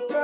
goes.